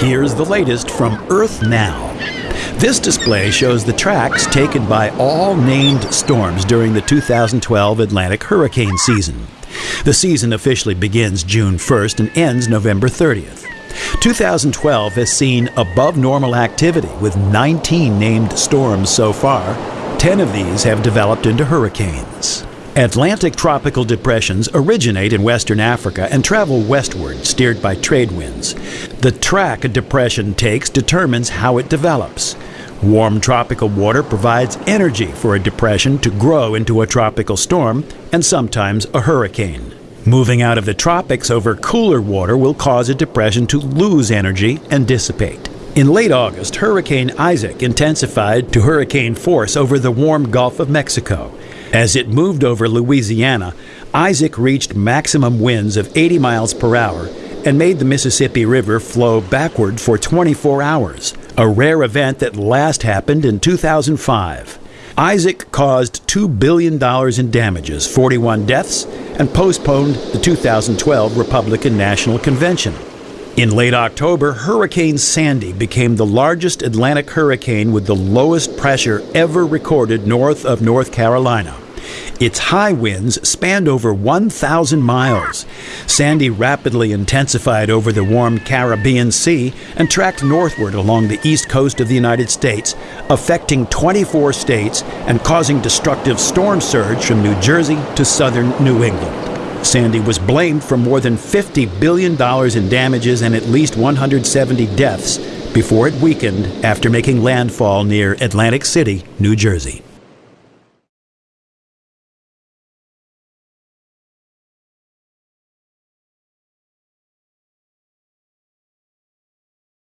Here's the latest from Earth Now. This display shows the tracks taken by all named storms during the 2012 Atlantic hurricane season. The season officially begins June 1st and ends November 30th. 2012 has seen above normal activity with 19 named storms so far. 10 of these have developed into hurricanes. Atlantic tropical depressions originate in western Africa and travel westward, steered by trade winds. The track a depression takes determines how it develops. Warm tropical water provides energy for a depression to grow into a tropical storm and sometimes a hurricane. Moving out of the tropics over cooler water will cause a depression to lose energy and dissipate. In late August, Hurricane Isaac intensified to hurricane force over the warm Gulf of Mexico. As it moved over Louisiana, Isaac reached maximum winds of 80 miles per hour and made the Mississippi River flow backward for 24 hours, a rare event that last happened in 2005. Isaac caused $2 billion in damages, 41 deaths, and postponed the 2012 Republican National Convention. In late October, Hurricane Sandy became the largest Atlantic hurricane with the lowest pressure ever recorded north of North Carolina. Its high winds spanned over 1,000 miles. Sandy rapidly intensified over the warm Caribbean Sea and tracked northward along the east coast of the United States, affecting 24 states and causing destructive storm surge from New Jersey to southern New England. Sandy was blamed for more than $50 billion in damages and at least 170 deaths before it weakened after making landfall near Atlantic City, New Jersey.